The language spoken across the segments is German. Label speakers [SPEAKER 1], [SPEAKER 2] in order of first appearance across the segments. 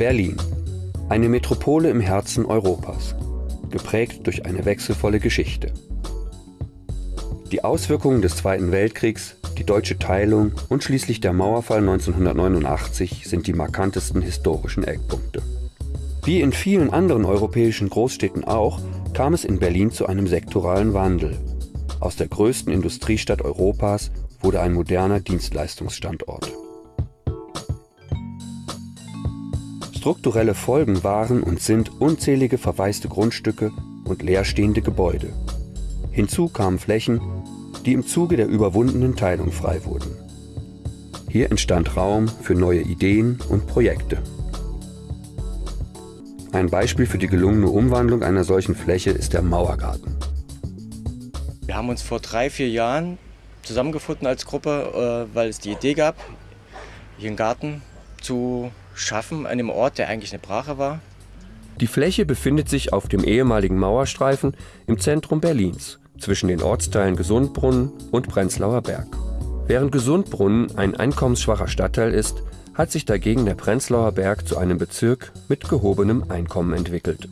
[SPEAKER 1] Berlin. Eine Metropole im Herzen Europas, geprägt durch eine wechselvolle Geschichte. Die Auswirkungen des Zweiten Weltkriegs, die deutsche Teilung und schließlich der Mauerfall 1989 sind die markantesten historischen Eckpunkte. Wie in vielen anderen europäischen Großstädten auch, kam es in Berlin zu einem sektoralen Wandel. Aus der größten Industriestadt Europas wurde ein moderner Dienstleistungsstandort. Strukturelle Folgen waren und sind unzählige verwaiste Grundstücke und leerstehende Gebäude. Hinzu kamen Flächen, die im Zuge der überwundenen Teilung frei wurden. Hier entstand Raum für neue Ideen und Projekte. Ein Beispiel für die gelungene Umwandlung einer solchen Fläche ist der Mauergarten.
[SPEAKER 2] Wir haben uns vor drei, vier Jahren zusammengefunden als Gruppe, äh, weil es die Idee gab, hier einen Garten zu schaffen an einem Ort, der eigentlich eine Brache war.
[SPEAKER 1] Die Fläche befindet sich auf dem ehemaligen Mauerstreifen im Zentrum Berlins zwischen den Ortsteilen Gesundbrunnen und Prenzlauer Berg. Während Gesundbrunnen ein einkommensschwacher Stadtteil ist, hat sich dagegen der Prenzlauer Berg zu einem Bezirk mit gehobenem Einkommen entwickelt.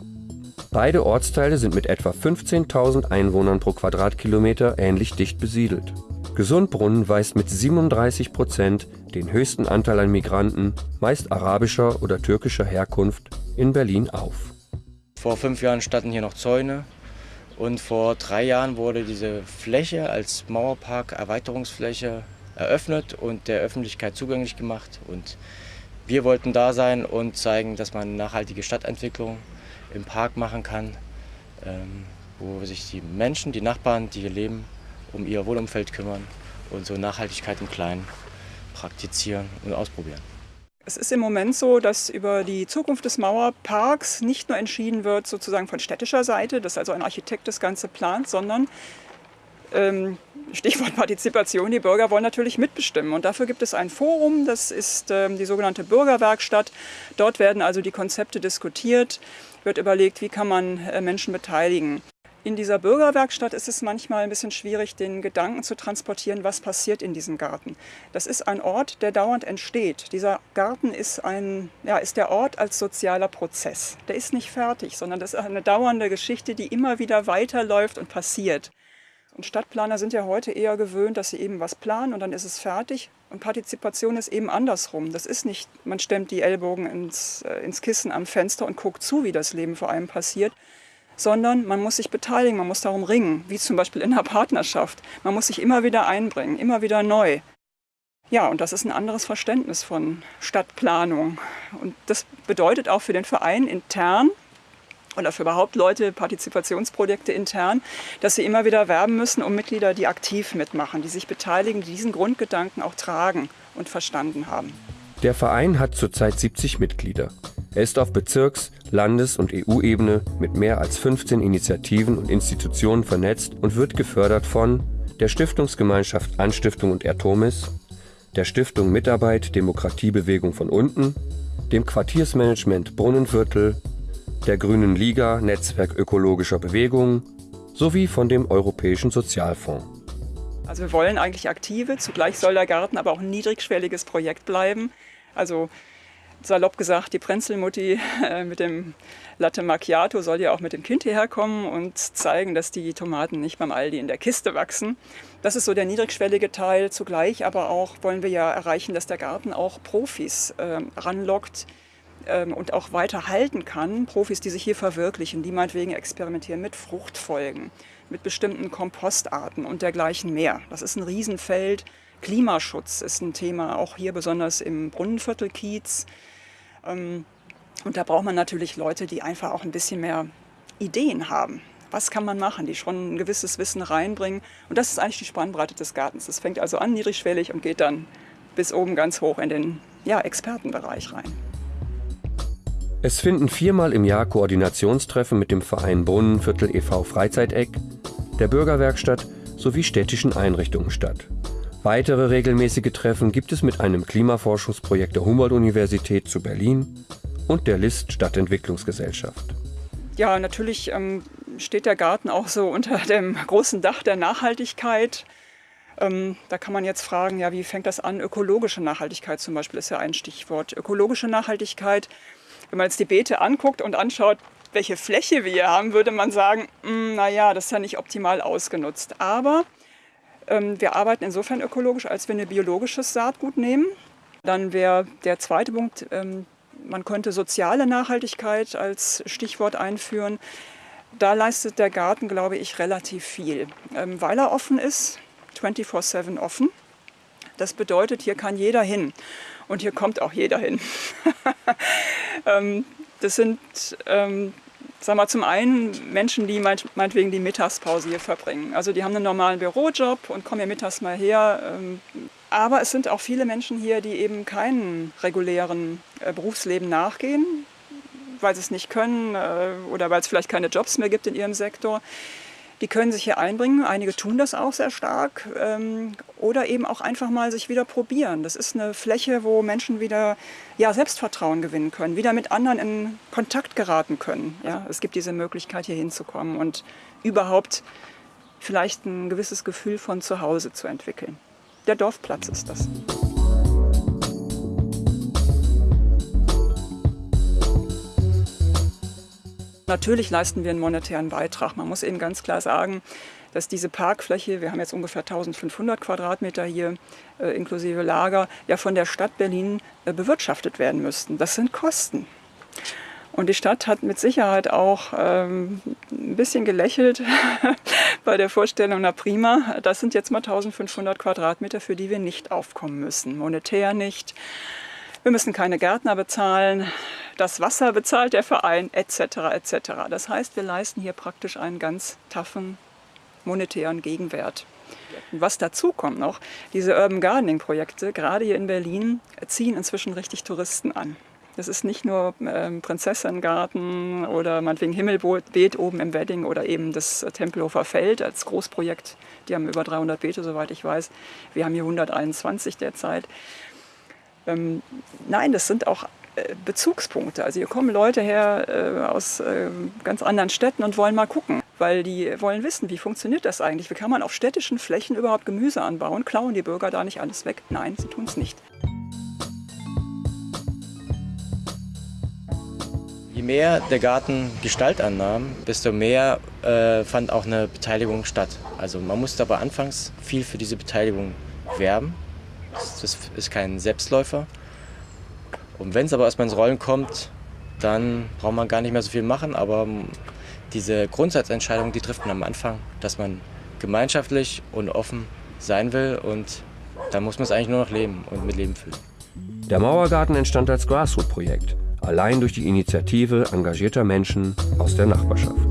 [SPEAKER 1] Beide Ortsteile sind mit etwa 15.000 Einwohnern pro Quadratkilometer ähnlich dicht besiedelt. Gesundbrunnen weist mit 37 Prozent den höchsten Anteil an Migranten, meist arabischer oder türkischer Herkunft, in Berlin auf.
[SPEAKER 2] Vor fünf Jahren standen hier noch Zäune, und vor drei Jahren wurde diese Fläche als Mauerpark Erweiterungsfläche eröffnet und der Öffentlichkeit zugänglich gemacht. Und wir wollten da sein und zeigen, dass man nachhaltige Stadtentwicklung im Park machen kann, ähm, wo sich die Menschen, die Nachbarn, die hier leben, um ihr Wohnumfeld kümmern und so Nachhaltigkeit im Kleinen praktizieren und ausprobieren.
[SPEAKER 3] Es ist im Moment so, dass über die Zukunft des Mauerparks nicht nur entschieden wird sozusagen von städtischer Seite, dass also ein Architekt das Ganze plant, sondern ähm, Stichwort Partizipation, die Bürger wollen natürlich mitbestimmen. Und dafür gibt es ein Forum, das ist ähm, die sogenannte Bürgerwerkstatt. Dort werden also die Konzepte diskutiert, wird überlegt, wie kann man äh, Menschen beteiligen. In dieser Bürgerwerkstatt ist es manchmal ein bisschen schwierig, den Gedanken zu transportieren, was passiert in diesem Garten. Das ist ein Ort, der dauernd entsteht. Dieser Garten ist, ein, ja, ist der Ort als sozialer Prozess. Der ist nicht fertig, sondern das ist eine dauernde Geschichte, die immer wieder weiterläuft und passiert. Und Stadtplaner sind ja heute eher gewöhnt, dass sie eben was planen und dann ist es fertig. Und Partizipation ist eben andersrum. Das ist nicht, man stemmt die Ellbogen ins, äh, ins Kissen am Fenster und guckt zu, wie das Leben vor einem passiert, sondern man muss sich beteiligen, man muss darum ringen, wie zum Beispiel in einer Partnerschaft. Man muss sich immer wieder einbringen, immer wieder neu. Ja, und das ist ein anderes Verständnis von Stadtplanung. Und das bedeutet auch für den Verein intern oder für überhaupt Leute, Partizipationsprojekte intern, dass sie immer wieder werben müssen um Mitglieder, die aktiv mitmachen, die sich beteiligen, die diesen Grundgedanken auch tragen und verstanden haben.
[SPEAKER 1] Der Verein hat zurzeit 70 Mitglieder. Er ist auf Bezirks-, Landes- und EU-Ebene mit mehr als 15 Initiativen und Institutionen vernetzt und wird gefördert von der Stiftungsgemeinschaft Anstiftung und Ertomis, der Stiftung Mitarbeit Demokratiebewegung von unten, dem Quartiersmanagement Brunnenviertel, der Grünen Liga Netzwerk ökologischer Bewegung sowie von dem Europäischen Sozialfonds.
[SPEAKER 3] Also wir wollen eigentlich aktive, zugleich soll der Garten aber auch ein niedrigschwelliges Projekt bleiben. Also salopp gesagt, die Prenzelmutti äh, mit dem Latte Macchiato soll ja auch mit dem Kind hierher kommen und zeigen, dass die Tomaten nicht beim Aldi in der Kiste wachsen. Das ist so der niedrigschwellige Teil. Zugleich aber auch wollen wir ja erreichen, dass der Garten auch Profis äh, ranlockt ähm, und auch weiter halten kann. Profis, die sich hier verwirklichen, die meinetwegen experimentieren mit Fruchtfolgen, mit bestimmten Kompostarten und dergleichen mehr. Das ist ein Riesenfeld. Klimaschutz ist ein Thema, auch hier besonders im Brunnenviertel Kiez. Ähm, und da braucht man natürlich Leute, die einfach auch ein bisschen mehr Ideen haben. Was kann man machen, die schon ein gewisses Wissen reinbringen. Und das ist eigentlich die Spannbreite des Gartens. Das fängt also an niedrigschwellig und geht dann bis oben ganz hoch in den ja, Expertenbereich rein.
[SPEAKER 1] Es finden viermal im Jahr Koordinationstreffen mit dem Verein Brunnenviertel e.V. Freizeiteck, der Bürgerwerkstatt sowie städtischen Einrichtungen statt. Weitere regelmäßige Treffen gibt es mit einem Klimaforschungsprojekt der Humboldt-Universität zu Berlin und der List Stadtentwicklungsgesellschaft.
[SPEAKER 3] Ja, natürlich ähm, steht der Garten auch so unter dem großen Dach der Nachhaltigkeit. Ähm, da kann man jetzt fragen, ja, wie fängt das an? Ökologische Nachhaltigkeit zum Beispiel ist ja ein Stichwort. Ökologische Nachhaltigkeit Wenn man jetzt die Beete anguckt und anschaut, welche Fläche wir hier haben, würde man sagen, hm, naja, das ist ja nicht optimal ausgenutzt. Aber wir arbeiten insofern ökologisch, als wir ein biologisches Saatgut nehmen. Dann wäre der zweite Punkt, ähm, man könnte soziale Nachhaltigkeit als Stichwort einführen. Da leistet der Garten, glaube ich, relativ viel, ähm, weil er offen ist, 24-7 offen. Das bedeutet, hier kann jeder hin und hier kommt auch jeder hin. Ähm, das sind, sagen wir zum einen Menschen, die meinetwegen die Mittagspause hier verbringen. Also die haben einen normalen Bürojob und kommen hier mittags mal her. Ähm, aber es sind auch viele Menschen hier, die eben keinen regulären äh, Berufsleben nachgehen, weil sie es nicht können äh, oder weil es vielleicht keine Jobs mehr gibt in ihrem Sektor. Die können sich hier einbringen, einige tun das auch sehr stark ähm, oder eben auch einfach mal sich wieder probieren. Das ist eine Fläche, wo Menschen wieder ja, Selbstvertrauen gewinnen können, wieder mit anderen in Kontakt geraten können. Ja, es gibt diese Möglichkeit, hier hinzukommen und überhaupt vielleicht ein gewisses Gefühl von Zuhause zu entwickeln. Der Dorfplatz ist das. Natürlich leisten wir einen monetären Beitrag. Man muss eben ganz klar sagen, dass diese Parkfläche, wir haben jetzt ungefähr 1500 Quadratmeter hier äh, inklusive Lager, ja von der Stadt Berlin äh, bewirtschaftet werden müssten. Das sind Kosten. Und die Stadt hat mit Sicherheit auch ähm, ein bisschen gelächelt bei der Vorstellung, na prima, das sind jetzt mal 1500 Quadratmeter, für die wir nicht aufkommen müssen. Monetär nicht. Wir müssen keine Gärtner bezahlen, das Wasser bezahlt der Verein etc. etc. Das heißt, wir leisten hier praktisch einen ganz taffen monetären Gegenwert. was dazu kommt noch, diese Urban Gardening Projekte, gerade hier in Berlin, ziehen inzwischen richtig Touristen an. Das ist nicht nur ähm, Prinzessengarten oder meinetwegen Himmelbeet oben im Wedding oder eben das Tempelhofer Feld als Großprojekt. Die haben über 300 Beete, soweit ich weiß. Wir haben hier 121 derzeit. Ähm, nein, das sind auch Bezugspunkte. Also hier kommen Leute her äh, aus äh, ganz anderen Städten und wollen mal gucken, weil die wollen wissen, wie funktioniert das eigentlich? Wie kann man auf städtischen Flächen überhaupt Gemüse anbauen? Klauen die Bürger da nicht alles weg? Nein, sie tun es nicht.
[SPEAKER 2] Je mehr der Garten Gestalt annahm, desto mehr äh, fand auch eine Beteiligung statt. Also man musste aber anfangs viel für diese Beteiligung werben. Das ist kein Selbstläufer. Und wenn es aber erstmal ins Rollen kommt, dann braucht man gar nicht mehr so viel machen. Aber diese Grundsatzentscheidung, die trifft man am Anfang, dass man gemeinschaftlich und offen sein will. Und da muss man es eigentlich nur noch leben und mit Leben füllen.
[SPEAKER 1] Der Mauergarten entstand als Grassroot-Projekt, allein durch die Initiative engagierter Menschen aus der Nachbarschaft.